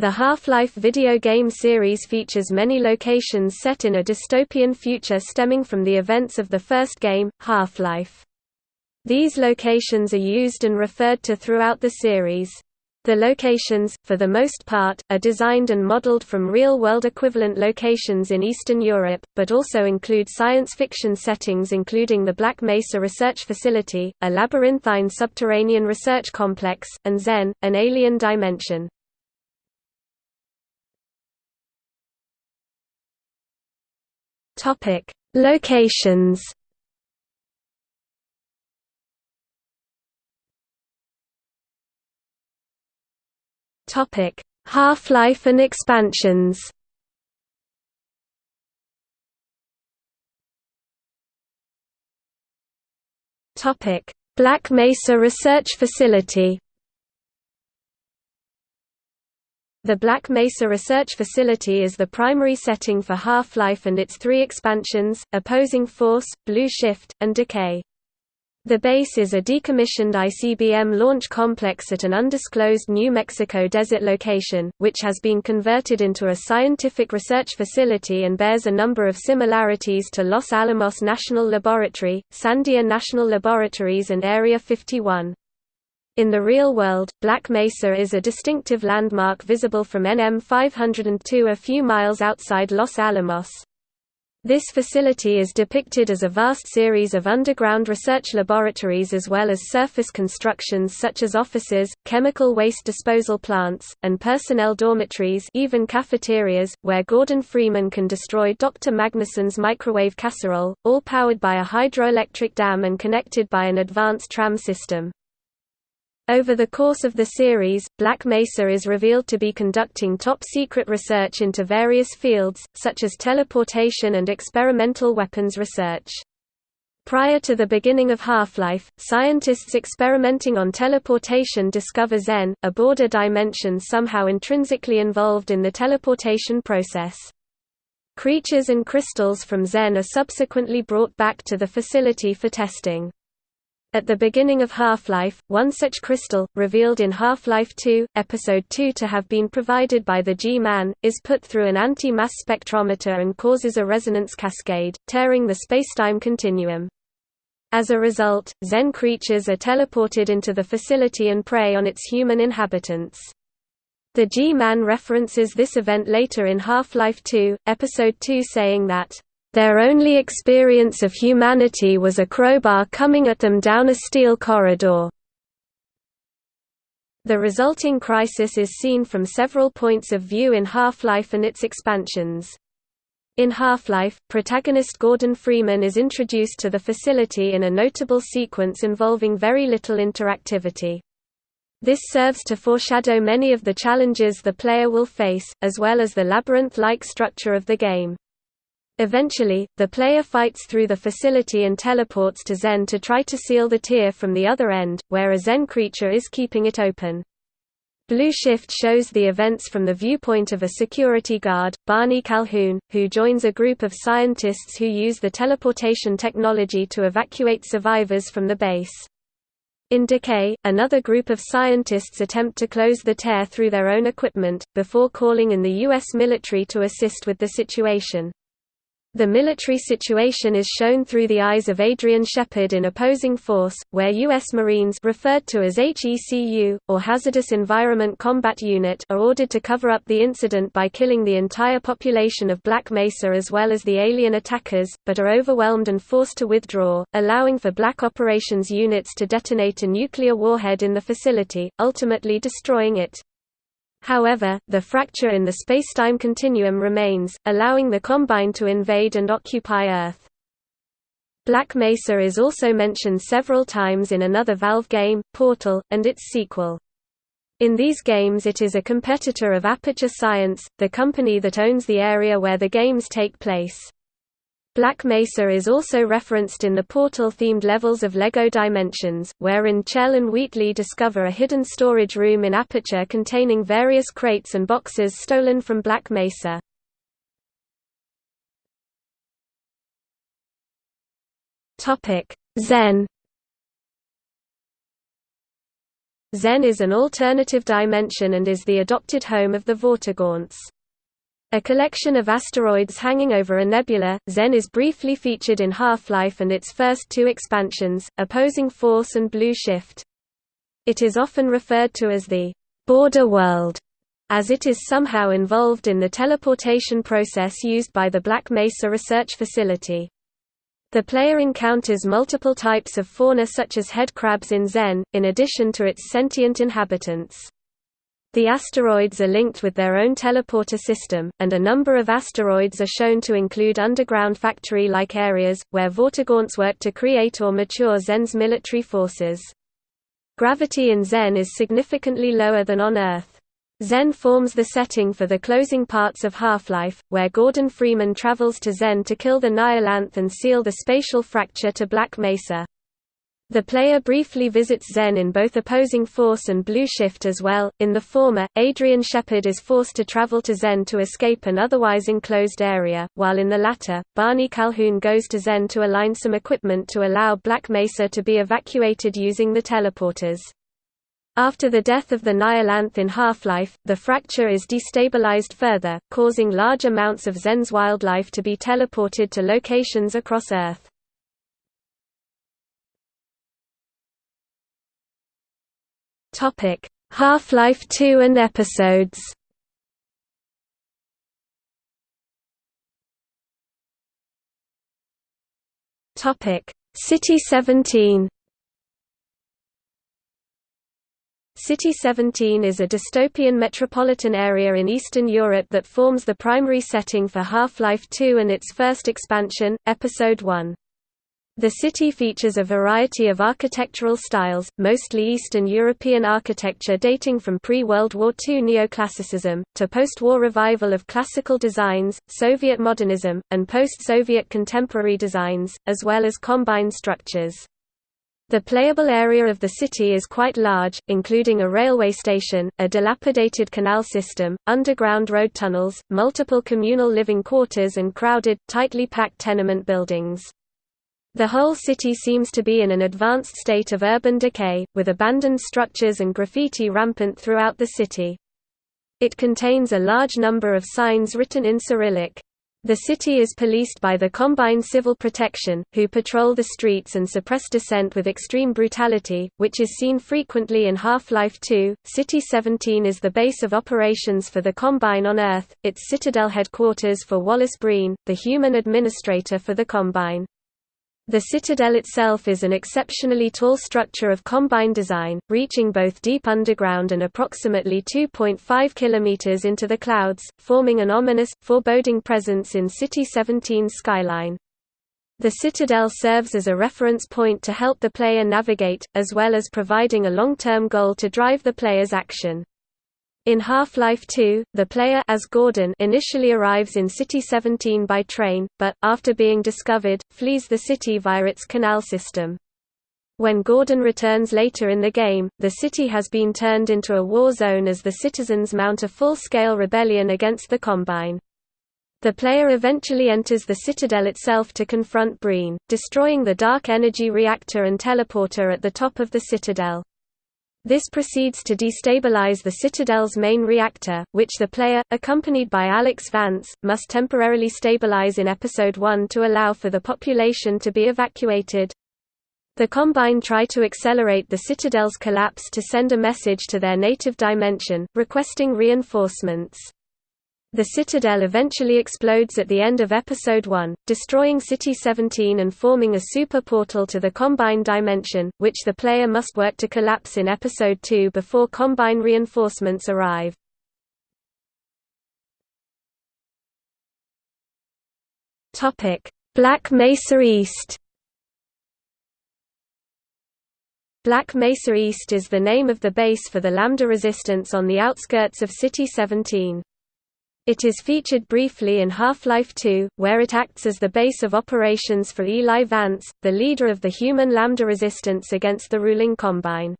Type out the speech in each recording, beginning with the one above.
The Half-Life video game series features many locations set in a dystopian future stemming from the events of the first game, Half-Life. These locations are used and referred to throughout the series. The locations, for the most part, are designed and modeled from real-world equivalent locations in Eastern Europe, but also include science fiction settings including the Black Mesa Research Facility, a labyrinthine subterranean research complex, and Xen, an alien dimension. Topic: Locations. Topic: Half-life and expansions. Topic: Black Mesa Research Facility. The Black Mesa Research Facility is the primary setting for Half-Life and its three expansions, Opposing Force, Blue Shift, and Decay. The base is a decommissioned ICBM launch complex at an undisclosed New Mexico desert location, which has been converted into a scientific research facility and bears a number of similarities to Los Alamos National Laboratory, Sandia National Laboratories and Area 51. In the real world, Black Mesa is a distinctive landmark visible from NM 502 a few miles outside Los Alamos. This facility is depicted as a vast series of underground research laboratories as well as surface constructions such as offices, chemical waste disposal plants, and personnel dormitories even cafeterias, where Gordon Freeman can destroy Dr. Magnuson's microwave casserole, all powered by a hydroelectric dam and connected by an advanced tram system. Over the course of the series, Black Mesa is revealed to be conducting top-secret research into various fields, such as teleportation and experimental weapons research. Prior to the beginning of Half-Life, scientists experimenting on teleportation discover Xen, a border dimension somehow intrinsically involved in the teleportation process. Creatures and crystals from Xen are subsequently brought back to the facility for testing. At the beginning of Half-Life, one such crystal, revealed in Half-Life 2, Episode 2 to have been provided by the G-Man, is put through an anti-mass spectrometer and causes a resonance cascade, tearing the spacetime continuum. As a result, Xen creatures are teleported into the facility and prey on its human inhabitants. The G-Man references this event later in Half-Life 2, Episode 2 saying that their only experience of humanity was a crowbar coming at them down a steel corridor. The resulting crisis is seen from several points of view in Half-Life and its expansions. In Half-Life, protagonist Gordon Freeman is introduced to the facility in a notable sequence involving very little interactivity. This serves to foreshadow many of the challenges the player will face, as well as the labyrinth-like structure of the game. Eventually, the player fights through the facility and teleports to Xen to try to seal the tear from the other end, where a Xen creature is keeping it open. Blue Shift shows the events from the viewpoint of a security guard, Barney Calhoun, who joins a group of scientists who use the teleportation technology to evacuate survivors from the base. In Decay, another group of scientists attempt to close the tear through their own equipment, before calling in the U.S. military to assist with the situation. The military situation is shown through the eyes of Adrian Shepard in Opposing Force, where U.S. Marines referred to as HECU, or Hazardous Environment Combat Unit are ordered to cover up the incident by killing the entire population of Black Mesa as well as the alien attackers, but are overwhelmed and forced to withdraw, allowing for Black Operations units to detonate a nuclear warhead in the facility, ultimately destroying it. However, the fracture in the spacetime continuum remains, allowing the Combine to invade and occupy Earth. Black Mesa is also mentioned several times in another Valve game, Portal, and its sequel. In these games it is a competitor of Aperture Science, the company that owns the area where the games take place. Black Mesa is also referenced in the Portal-themed levels of LEGO Dimensions, wherein Chell and Wheatley discover a hidden storage room in Aperture containing various crates and boxes stolen from Black Mesa. Zen Xen is an alternative dimension and is the adopted home of the Vortigaunts. A collection of asteroids hanging over a nebula, Xen is briefly featured in Half-Life and its first two expansions, Opposing Force and Blue Shift. It is often referred to as the border world, as it is somehow involved in the teleportation process used by the Black Mesa Research Facility. The player encounters multiple types of fauna such as head crabs in Xen, in addition to its sentient inhabitants. The asteroids are linked with their own teleporter system, and a number of asteroids are shown to include underground factory-like areas, where Vortigaunts work to create or mature Xen's military forces. Gravity in Xen is significantly lower than on Earth. Xen forms the setting for the closing parts of Half-Life, where Gordon Freeman travels to Xen to kill the Nihilanth and seal the spatial fracture to Black Mesa. The player briefly visits Xen in both Opposing Force and Blue Shift as well. In the former, Adrian Shepard is forced to travel to Xen to escape an otherwise enclosed area, while in the latter, Barney Calhoun goes to Xen to align some equipment to allow Black Mesa to be evacuated using the teleporters. After the death of the Nihilanth in Half-Life, the fracture is destabilized further, causing large amounts of Xen's wildlife to be teleported to locations across Earth. Half-Life 2 and episodes. City 17. City 17 is a dystopian metropolitan area in Eastern Europe that forms the primary setting for Half-Life 2 and its first expansion, Episode 1. The city features a variety of architectural styles, mostly Eastern European architecture dating from pre-World War II neoclassicism, to post-war revival of classical designs, Soviet modernism, and post-Soviet contemporary designs, as well as combined structures. The playable area of the city is quite large, including a railway station, a dilapidated canal system, underground road tunnels, multiple communal living quarters and crowded, tightly packed tenement buildings. The whole city seems to be in an advanced state of urban decay, with abandoned structures and graffiti rampant throughout the city. It contains a large number of signs written in Cyrillic. The city is policed by the Combine Civil Protection, who patrol the streets and suppress dissent with extreme brutality, which is seen frequently in Half-Life 2. City 17 is the base of operations for the Combine on Earth, its Citadel headquarters for Wallace Breen, the human administrator for the Combine. The citadel itself is an exceptionally tall structure of combine design, reaching both deep underground and approximately 2.5 kilometers into the clouds, forming an ominous, foreboding presence in City 17's skyline. The citadel serves as a reference point to help the player navigate, as well as providing a long-term goal to drive the player's action. In Half-Life 2, the player as Gordon initially arrives in City 17 by train, but, after being discovered, flees the city via its canal system. When Gordon returns later in the game, the city has been turned into a war zone as the citizens mount a full-scale rebellion against the Combine. The player eventually enters the Citadel itself to confront Breen, destroying the dark energy reactor and teleporter at the top of the Citadel. This proceeds to destabilize the Citadel's main reactor, which the player, accompanied by Alyx Vance, must temporarily stabilize in Episode 1 to allow for the population to be evacuated. The Combine try to accelerate the Citadel's collapse to send a message to their native dimension, requesting reinforcements. The Citadel eventually explodes at the end of Episode 1, destroying City-17 and forming a super portal to the Combine dimension, which the player must work to collapse in Episode 2 before Combine reinforcements arrive. Black Mesa East Black Mesa East is the name of the base for the Lambda resistance on the outskirts of City-17. It is featured briefly in Half-Life 2, where it acts as the base of operations for Eli Vance, the leader of the human Lambda resistance against the ruling Combine.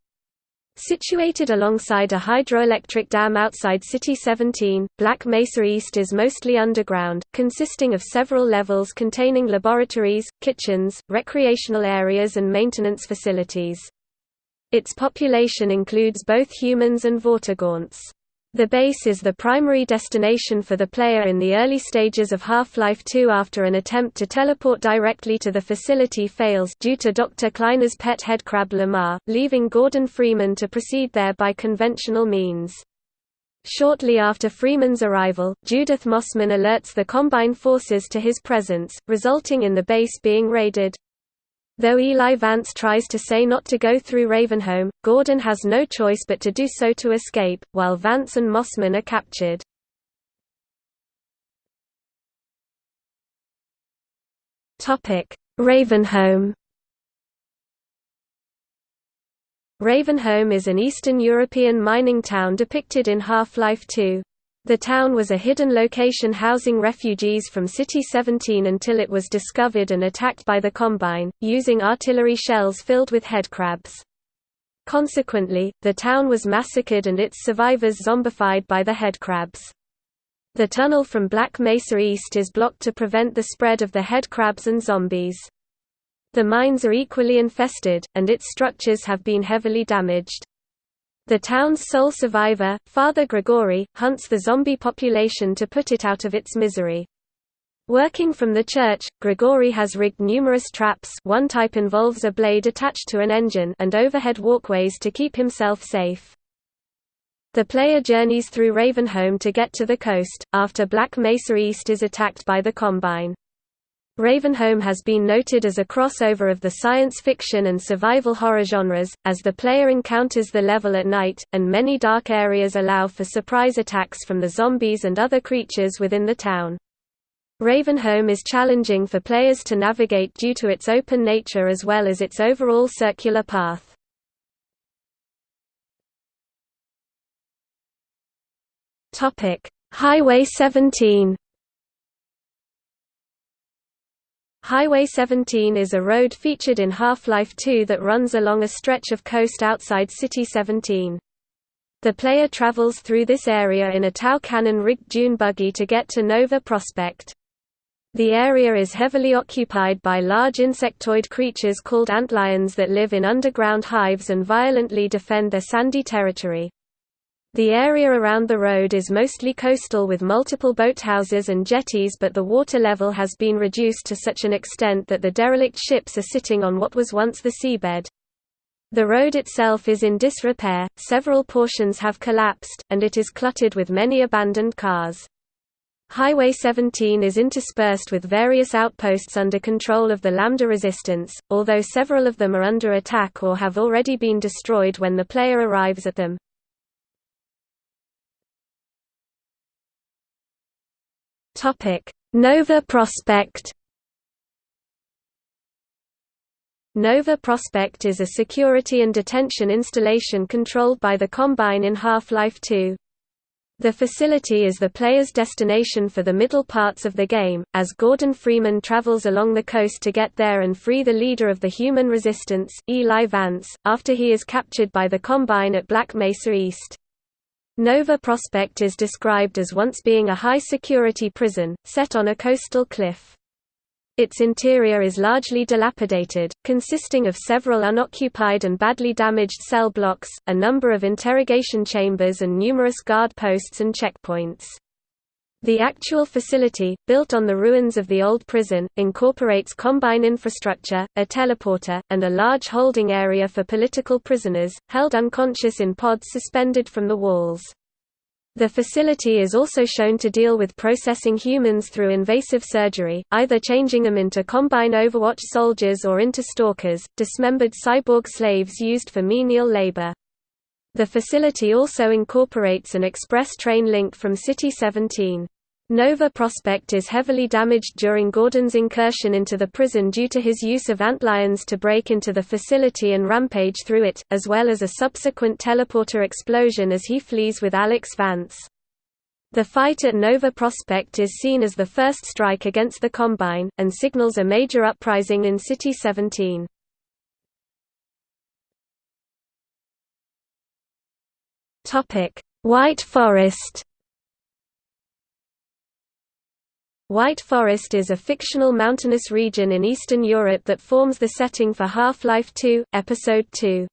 Situated alongside a hydroelectric dam outside City 17, Black Mesa East is mostly underground, consisting of several levels containing laboratories, kitchens, recreational areas and maintenance facilities. Its population includes both humans and Vortigaunts. The base is the primary destination for the player in the early stages of Half-Life 2 after an attempt to teleport directly to the facility fails due to Dr. Kleiner's pet headcrab Lamarr, leaving Gordon Freeman to proceed there by conventional means. Shortly after Freeman's arrival, Judith Mossman alerts the Combine forces to his presence, resulting in the base being raided. Though Eli Vance tries to say not to go through Ravenholm, Gordon has no choice but to do so to escape, while Vance and Mossman are captured. Ravenholm Ravenholm is an Eastern European mining town depicted in Half-Life 2. The town was a hidden location housing refugees from City-17 until it was discovered and attacked by the Combine, using artillery shells filled with headcrabs. Consequently, the town was massacred and its survivors zombified by the headcrabs. The tunnel from Black Mesa East is blocked to prevent the spread of the headcrabs and zombies. The mines are equally infested, and its structures have been heavily damaged. The town's sole survivor, Father Gregory, hunts the zombie population to put it out of its misery. Working from the church, Gregory has rigged numerous traps one type involves a blade attached to an engine and overhead walkways to keep himself safe. The player journeys through Ravenholm to get to the coast, after Black Mesa East is attacked by the Combine. Ravenholm has been noted as a crossover of the science fiction and survival horror genres, as the player encounters the level at night, and many dark areas allow for surprise attacks from the zombies and other creatures within the town. Ravenholm is challenging for players to navigate due to its open nature as well as its overall circular path. Highway 17 Highway 17 is a road featured in Half-Life 2 that runs along a stretch of coast outside City 17. The player travels through this area in a Tau cannon-rigged dune buggy to get to Nova Prospekt. The area is heavily occupied by large insectoid creatures called antlions that live in underground hives and violently defend their sandy territory. The area around the road is mostly coastal with multiple boathouses and jetties but the water level has been reduced to such an extent that the derelict ships are sitting on what was once the seabed. The road itself is in disrepair, several portions have collapsed, and it is cluttered with many abandoned cars. Highway 17 is interspersed with various outposts under control of the Lambda Resistance, although several of them are under attack or have already been destroyed when the player arrives at them. Nova Prospekt Nova Prospekt is a security and detention installation controlled by the Combine in Half-Life 2. The facility is the player's destination for the middle parts of the game, as Gordon Freeman travels along the coast to get there and free the leader of the human resistance, Eli Vance, after he is captured by the Combine at Black Mesa East. Nova Prospekt is described as once being a high-security prison, set on a coastal cliff. Its interior is largely dilapidated, consisting of several unoccupied and badly damaged cell blocks, a number of interrogation chambers and numerous guard posts and checkpoints. The actual facility, built on the ruins of the old prison, incorporates combine infrastructure, a teleporter, and a large holding area for political prisoners, held unconscious in pods suspended from the walls. The facility is also shown to deal with processing humans through invasive surgery, either changing them into Combine Overwatch soldiers or into stalkers, dismembered cyborg slaves used for menial labor. The facility also incorporates an express train link from City 17. Nova Prospekt is heavily damaged during Gordon's incursion into the prison due to his use of antlions to break into the facility and rampage through it, as well as a subsequent teleporter explosion as he flees with Alyx Vance. The fight at Nova Prospekt is seen as the first strike against the Combine, and signals a major uprising in City 17. White Forest White Forest is a fictional mountainous region in Eastern Europe that forms the setting for Half-Life 2, Episode 2.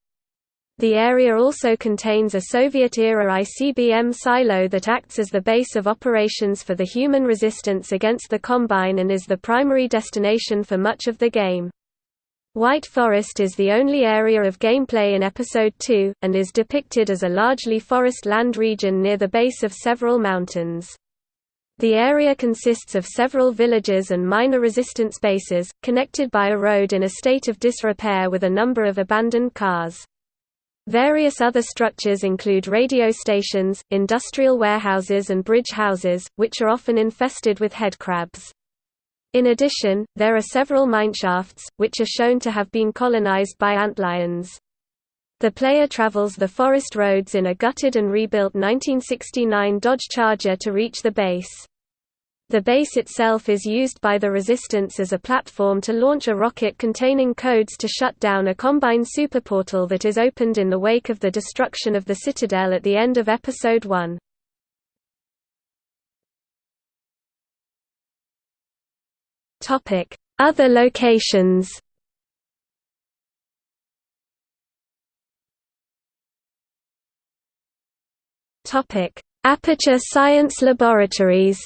The area also contains a Soviet-era ICBM silo that acts as the base of operations for the human resistance against the Combine and is the primary destination for much of the game. White Forest is the only area of gameplay in Episode 2, and is depicted as a largely forest land region near the base of several mountains. The area consists of several villages and minor resistance bases, connected by a road in a state of disrepair with a number of abandoned cars. Various other structures include radio stations, industrial warehouses and bridge houses, which are often infested with headcrabs. In addition, there are several mineshafts, which are shown to have been colonized by antlions. The player travels the forest roads in a gutted and rebuilt 1969 Dodge Charger to reach the base. The base itself is used by the Resistance as a platform to launch a rocket containing codes to shut down a Combine superportal that is opened in the wake of the destruction of the Citadel at the end of Episode 1. Other locations Topic: Aperture Science Laboratories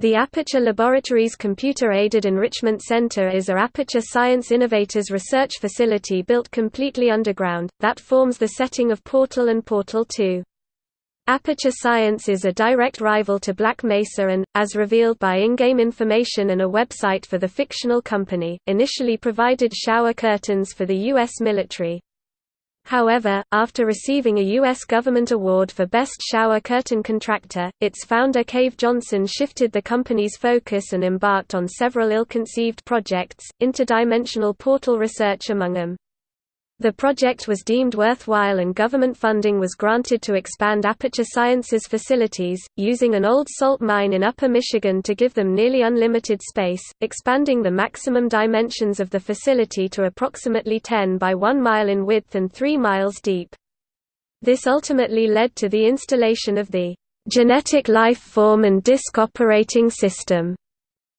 The Aperture Laboratories Computer-Aided Enrichment Center is a Aperture Science Innovators research facility built completely underground, that forms the setting of Portal and Portal 2. Aperture Science is a direct rival to Black Mesa and, as revealed by in-game information and a website for the fictional company, initially provided shower curtains for the U.S. military. However, after receiving a U.S. government award for Best Shower Curtain Contractor, its founder Cave Johnson shifted the company's focus and embarked on several ill-conceived projects, interdimensional portal research among them. The project was deemed worthwhile and government funding was granted to expand Aperture Science's facilities, using an old salt mine in Upper Michigan to give them nearly unlimited space, expanding the maximum dimensions of the facility to approximately 10 by 1 mile in width and 3 miles deep. This ultimately led to the installation of the Genetic Life Form and Disk Operating System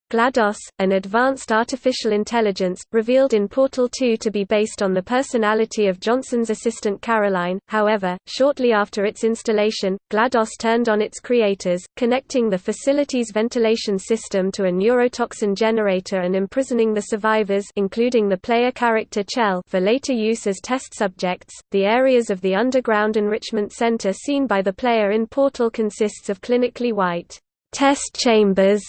GLaDOS, an advanced artificial intelligence, revealed in Portal 2 to be based on the personality of Johnson's assistant Caroline. However, shortly after its installation, GLaDOS turned on its creators, connecting the facility's ventilation system to a neurotoxin generator and imprisoning the survivors, including the player character Chell, for later use as test subjects. The areas of the underground enrichment center seen by the player in Portal consists of clinically white test chambers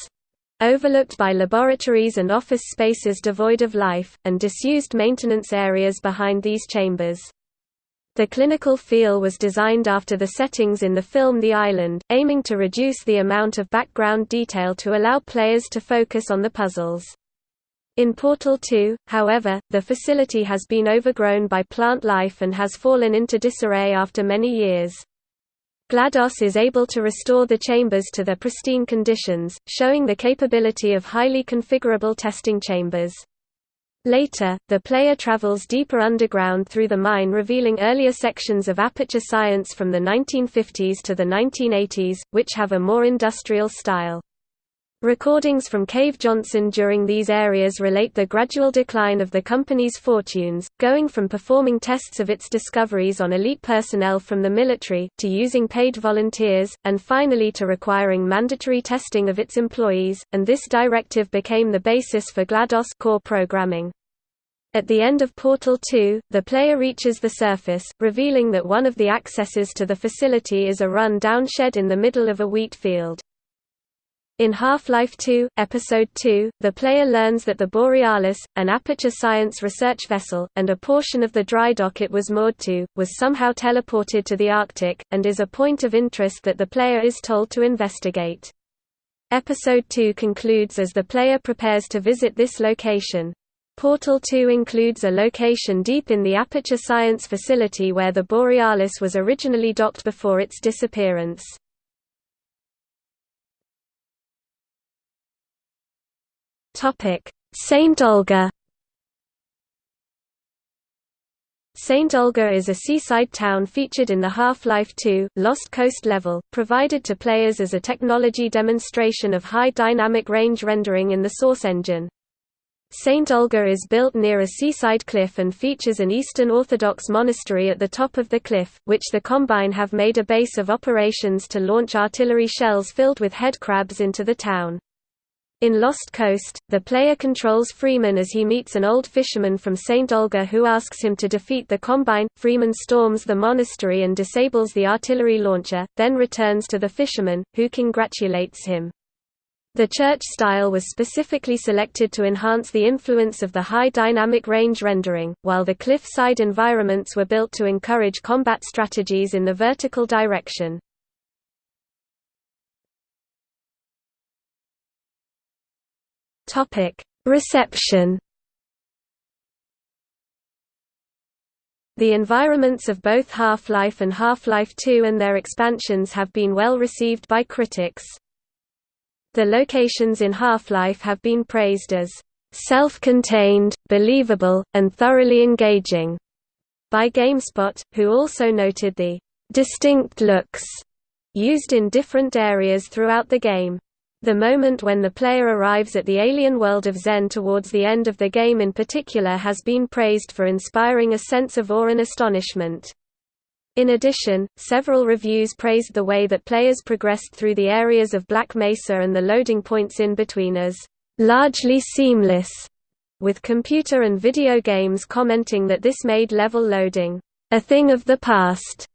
overlooked by laboratories and office spaces devoid of life, and disused maintenance areas behind these chambers. The clinical feel was designed after the settings in the film The Island, aiming to reduce the amount of background detail to allow players to focus on the puzzles. In Portal 2, however, the facility has been overgrown by plant life and has fallen into disarray after many years. GLaDOS is able to restore the chambers to their pristine conditions, showing the capability of highly configurable testing chambers. Later, the player travels deeper underground through the mine revealing earlier sections of aperture science from the 1950s to the 1980s, which have a more industrial style. Recordings from Cave Johnson during these areas relate the gradual decline of the company's fortunes, going from performing tests of its discoveries on elite personnel from the military, to using paid volunteers, and finally to requiring mandatory testing of its employees, and this directive became the basis for GLaDOS core programming. At the end of Portal 2, the player reaches the surface, revealing that one of the accesses to the facility is a run-down shed in the middle of a wheat field. In Half-Life 2, Episode 2, the player learns that the Borealis, an Aperture Science research vessel, and a portion of the dry dock it was moored to, was somehow teleported to the Arctic, and is a point of interest that the player is told to investigate. Episode 2 concludes as the player prepares to visit this location. Portal 2 includes a location deep in the Aperture Science facility where the Borealis was originally docked before its disappearance. Saint Olga St. Olga is a seaside town featured in the Half-Life 2, Lost Coast level, provided to players as a technology demonstration of high dynamic range rendering in the Source engine. St. Olga is built near a seaside cliff and features an Eastern Orthodox monastery at the top of the cliff, which the Combine have made a base of operations to launch artillery shells filled with head crabs into the town. In Lost Coast, the player controls Freeman as he meets an old fisherman from St. Olga who asks him to defeat the Combine. Freeman storms the monastery and disables the artillery launcher, then returns to the fisherman, who congratulates him. The church style was specifically selected to enhance the influence of the high dynamic range rendering, while the cliff-side environments were built to encourage combat strategies in the vertical direction. Reception The environments of both Half-Life and Half-Life 2 and their expansions have been well received by critics. The locations in Half-Life have been praised as self-contained, believable, and thoroughly engaging by GameSpot, who also noted the distinct looks used in different areas throughout the game. The moment when the player arrives at the alien world of Xen towards the end of the game in particular has been praised for inspiring a sense of awe and astonishment. In addition, several reviews praised the way that players progressed through the areas of Black Mesa and the loading points in between as largely seamless, with computer and video games commenting that this made level loading a thing of the past.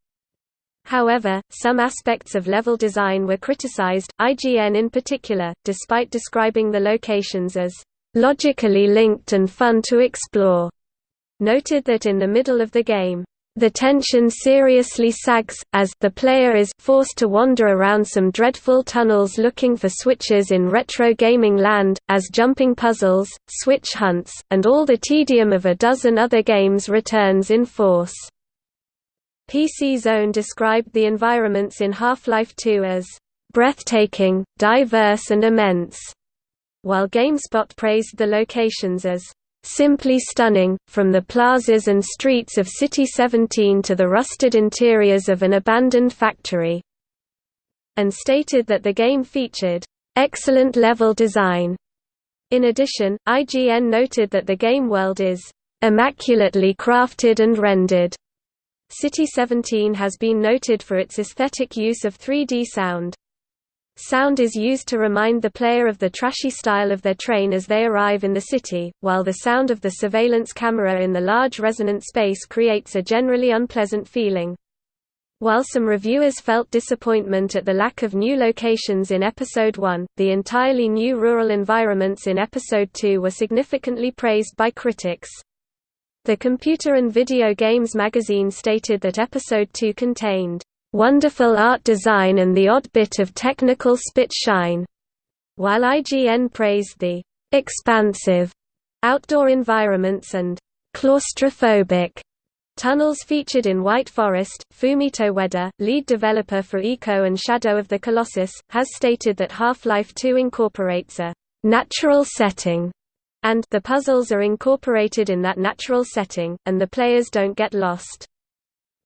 However, some aspects of level design were criticized, IGN in particular, despite describing the locations as logically linked and fun to explore, noted that in the middle of the game, the tension seriously sags, as the player is forced to wander around some dreadful tunnels looking for switches in retro gaming land, as jumping puzzles, switch hunts, and all the tedium of a dozen other games returns in force. PC Zone described the environments in Half-Life 2 as breathtaking, diverse and immense, while GameSpot praised the locations as Simply stunning, from the plazas and streets of City 17 to the rusted interiors of an abandoned factory. And stated that the game featured, "...excellent level design." In addition, IGN noted that the game world is, "...immaculately crafted and rendered." City 17 has been noted for its aesthetic use of 3D sound. Sound is used to remind the player of the trashy style of their train as they arrive in the city, while the sound of the surveillance camera in the large resonant space creates a generally unpleasant feeling. While some reviewers felt disappointment at the lack of new locations in Episode 1, the entirely new rural environments in Episode 2 were significantly praised by critics. The Computer and Video Games magazine stated that Episode 2 contained wonderful art design and the odd bit of technical spit shine, while IGN praised the expansive outdoor environments and claustrophobic tunnels featured in White Forest. Fumito Ueda, lead developer for Ico and Shadow of the Colossus, has stated that Half-Life 2 incorporates a natural setting and the puzzles are incorporated in that natural setting, and the players don't get lost.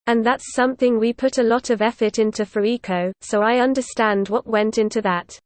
And that's something we put a lot of effort into for Ico, so I understand what went into that.